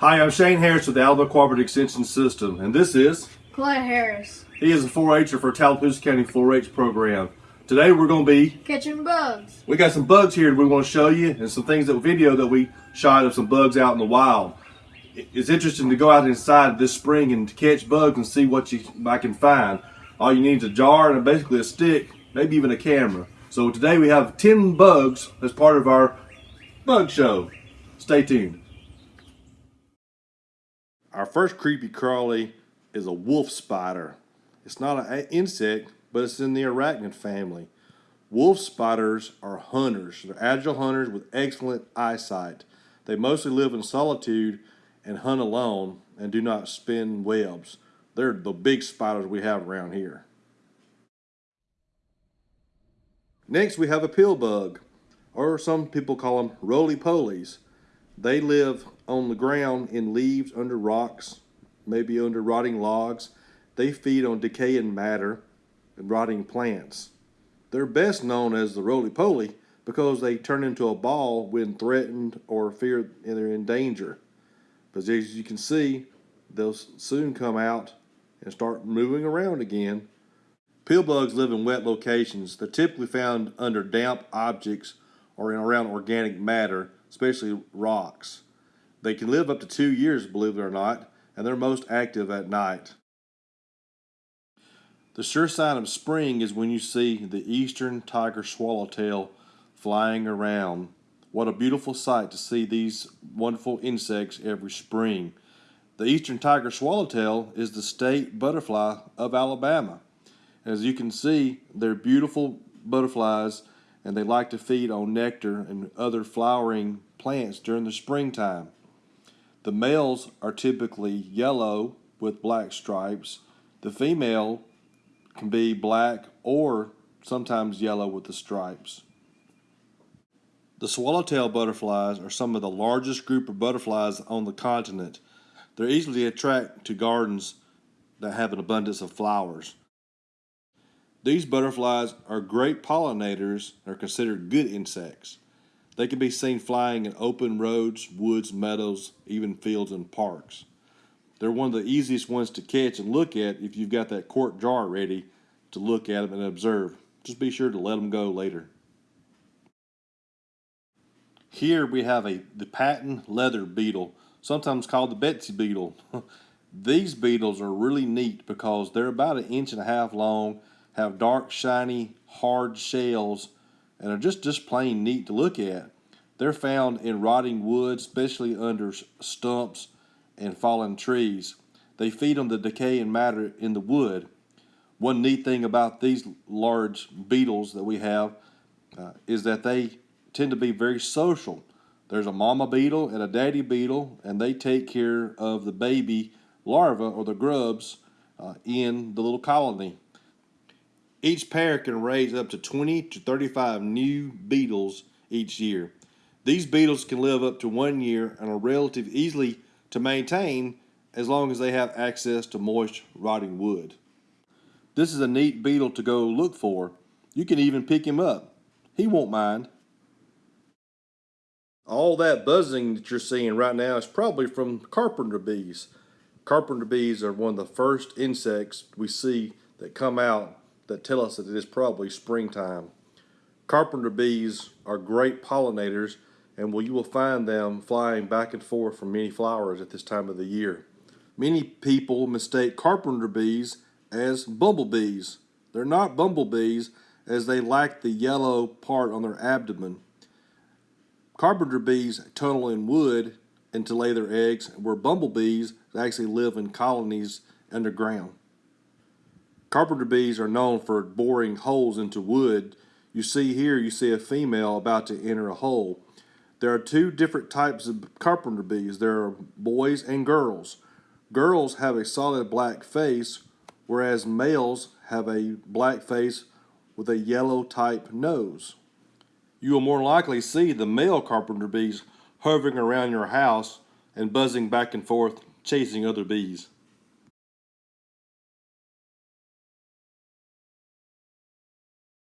Hi, I'm Shane Harris with the Alabama Cooperative Extension System, and this is Clay Harris. he is a 4-H'er for Tallapoosa County 4-H program. Today we're going to be Catching bugs. we got some bugs here we want to show you, and some things that video that we shot of some bugs out in the wild. It's interesting to go out inside this spring and to catch bugs and see what you I can find. All you need is a jar and basically a stick, maybe even a camera. So today we have 10 bugs as part of our bug show. Stay tuned. Our first creepy crawly is a wolf spider. It's not an insect, but it's in the arachnid family. Wolf spiders are hunters. They're agile hunters with excellent eyesight. They mostly live in solitude and hunt alone and do not spin webs. They're the big spiders we have around here. Next, we have a pill bug, or some people call them roly-polies. They live on the ground in leaves under rocks, maybe under rotting logs. They feed on decaying matter and rotting plants. They're best known as the roly-poly because they turn into a ball when threatened or feared and they're in danger. But as you can see, they'll soon come out and start moving around again. Pill bugs live in wet locations. They're typically found under damp objects or in around organic matter, especially rocks. They can live up to two years, believe it or not, and they're most active at night. The sure sign of spring is when you see the eastern tiger swallowtail flying around. What a beautiful sight to see these wonderful insects every spring. The eastern tiger swallowtail is the state butterfly of Alabama. As you can see, they're beautiful butterflies and they like to feed on nectar and other flowering plants during the springtime. The males are typically yellow with black stripes. The female can be black or sometimes yellow with the stripes. The swallowtail butterflies are some of the largest group of butterflies on the continent. They're easily attracted to gardens that have an abundance of flowers. These butterflies are great pollinators and are considered good insects. They can be seen flying in open roads, woods, meadows, even fields and parks. They're one of the easiest ones to catch and look at if you've got that quart jar ready to look at them and observe. Just be sure to let them go later. Here we have a the patent leather beetle, sometimes called the Betsy beetle. These beetles are really neat because they're about an inch and a half long, have dark, shiny, hard shells, and are just, just plain neat to look at. They're found in rotting wood, especially under stumps and fallen trees. They feed on the decaying matter in the wood. One neat thing about these large beetles that we have uh, is that they tend to be very social. There's a mama beetle and a daddy beetle, and they take care of the baby larvae or the grubs uh, in the little colony. Each pair can raise up to 20 to 35 new beetles each year. These beetles can live up to one year and are relatively easily to maintain as long as they have access to moist, rotting wood. This is a neat beetle to go look for. You can even pick him up. He won't mind. All that buzzing that you're seeing right now is probably from carpenter bees. Carpenter bees are one of the first insects we see that come out that tell us that it is probably springtime. Carpenter bees are great pollinators and you will find them flying back and forth from many flowers at this time of the year. Many people mistake carpenter bees as bumblebees. They're not bumblebees as they lack the yellow part on their abdomen. Carpenter bees tunnel in wood and to lay their eggs, where bumblebees actually live in colonies underground. Carpenter bees are known for boring holes into wood. You see here, you see a female about to enter a hole. There are two different types of carpenter bees. There are boys and girls. Girls have a solid black face, whereas males have a black face with a yellow type nose. You will more likely see the male carpenter bees hovering around your house and buzzing back and forth, chasing other bees.